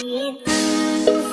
You.